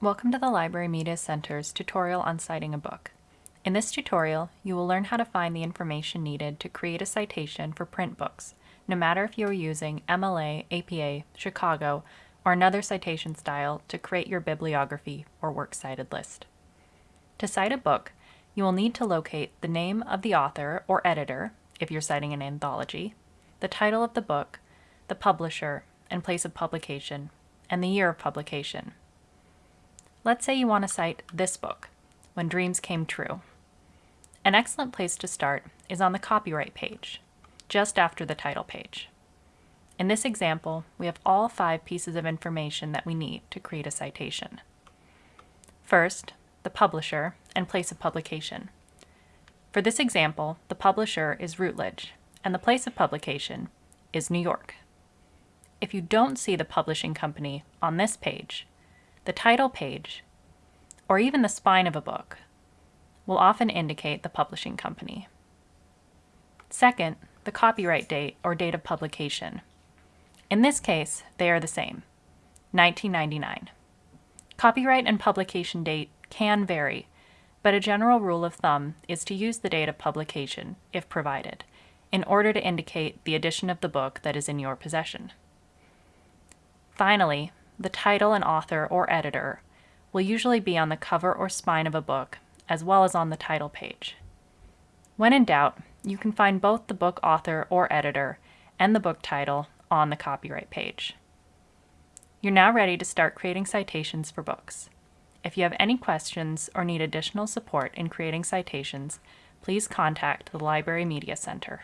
Welcome to the Library Media Center's tutorial on citing a book. In this tutorial, you will learn how to find the information needed to create a citation for print books, no matter if you are using MLA, APA, Chicago, or another citation style to create your bibliography or works cited list. To cite a book, you will need to locate the name of the author or editor, if you're citing an anthology, the title of the book, the publisher and place of publication, and the year of publication. Let's say you want to cite this book, When Dreams Came True. An excellent place to start is on the copyright page, just after the title page. In this example, we have all five pieces of information that we need to create a citation. First, the publisher and place of publication. For this example, the publisher is Routledge, and the place of publication is New York. If you don't see the publishing company on this page, the title page, or even the spine of a book, will often indicate the publishing company. Second, the copyright date or date of publication. In this case, they are the same, 1999. Copyright and publication date can vary, but a general rule of thumb is to use the date of publication, if provided, in order to indicate the edition of the book that is in your possession. Finally, the title and author or editor will usually be on the cover or spine of a book, as well as on the title page. When in doubt, you can find both the book author or editor and the book title on the copyright page. You're now ready to start creating citations for books. If you have any questions or need additional support in creating citations, please contact the Library Media Center.